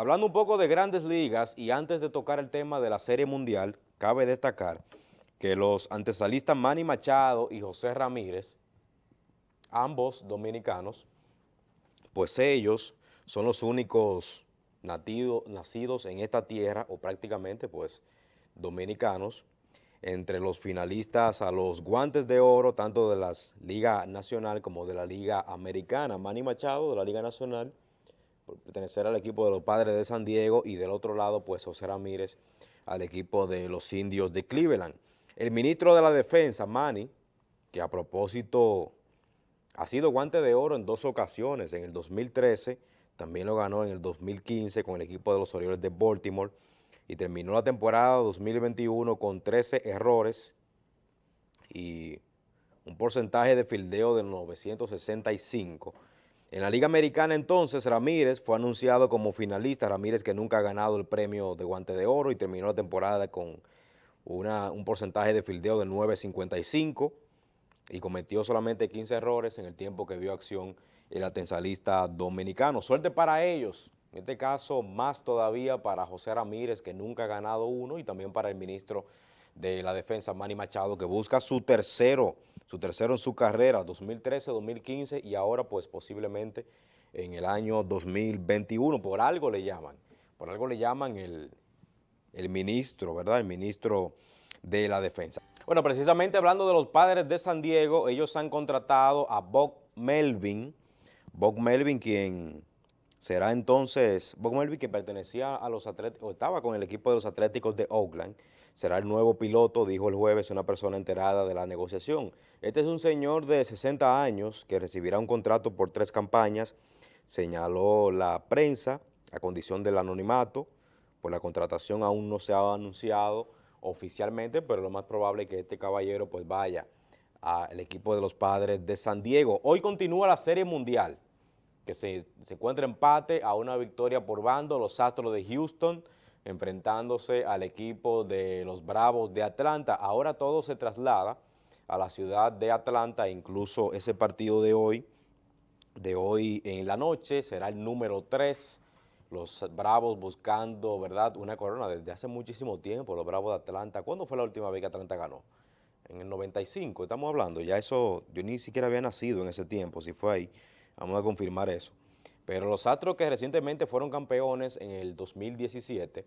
Hablando un poco de grandes ligas y antes de tocar el tema de la Serie Mundial, cabe destacar que los antesalistas Manny Machado y José Ramírez, ambos dominicanos, pues ellos son los únicos nacidos en esta tierra, o prácticamente pues dominicanos, entre los finalistas a los guantes de oro, tanto de la Liga Nacional como de la Liga Americana. Manny Machado de la Liga Nacional, pertenecer al equipo de los Padres de San Diego, y del otro lado, pues José Ramírez, al equipo de los Indios de Cleveland. El ministro de la Defensa, Manny, que a propósito ha sido guante de oro en dos ocasiones, en el 2013, también lo ganó en el 2015 con el equipo de los Orioles de Baltimore, y terminó la temporada 2021 con 13 errores y un porcentaje de fildeo de 965. En la Liga Americana entonces Ramírez fue anunciado como finalista, Ramírez que nunca ha ganado el premio de guante de oro y terminó la temporada con una, un porcentaje de fildeo de 9.55 y cometió solamente 15 errores en el tiempo que vio acción el atensalista dominicano. Suerte para ellos, en este caso, más todavía para José Ramírez, que nunca ha ganado uno, y también para el ministro de la Defensa, Manny Machado, que busca su tercero, su tercero en su carrera, 2013, 2015, y ahora pues posiblemente en el año 2021. Por algo le llaman, por algo le llaman el, el ministro, ¿verdad? El ministro de la Defensa. Bueno, precisamente hablando de los padres de San Diego, ellos han contratado a Bob Melvin, Bob Melvin quien Será entonces Bob Melvin, que pertenecía a los atléticos, o estaba con el equipo de los Atléticos de Oakland, será el nuevo piloto, dijo el jueves una persona enterada de la negociación. Este es un señor de 60 años que recibirá un contrato por tres campañas, señaló la prensa, a condición del anonimato, pues la contratación aún no se ha anunciado oficialmente, pero lo más probable es que este caballero pues vaya al equipo de los padres de San Diego. Hoy continúa la Serie Mundial que se, encuentra empate a una victoria por bando, los Astros de Houston enfrentándose al equipo de los Bravos de Atlanta. Ahora todo se traslada a la ciudad de Atlanta, incluso ese partido de hoy, de hoy en la noche, será el número 3, los Bravos buscando, ¿verdad?, una corona desde hace muchísimo tiempo, los Bravos de Atlanta. ¿Cuándo fue la última vez que Atlanta ganó? En el 95, estamos hablando, ya eso, yo ni siquiera había nacido en ese tiempo, si fue ahí. Vamos a confirmar eso. Pero los Astros que recientemente fueron campeones en el 2017,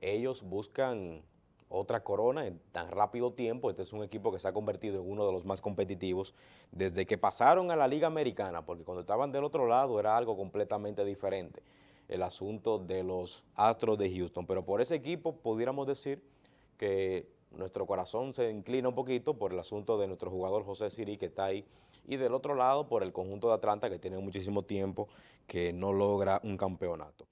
ellos buscan otra corona en tan rápido tiempo. Este es un equipo que se ha convertido en uno de los más competitivos desde que pasaron a la Liga Americana, porque cuando estaban del otro lado era algo completamente diferente el asunto de los Astros de Houston. Pero por ese equipo pudiéramos decir que nuestro corazón se inclina un poquito por el asunto de nuestro jugador José Siri que está ahí y del otro lado por el conjunto de Atlanta que tiene muchísimo tiempo que no logra un campeonato.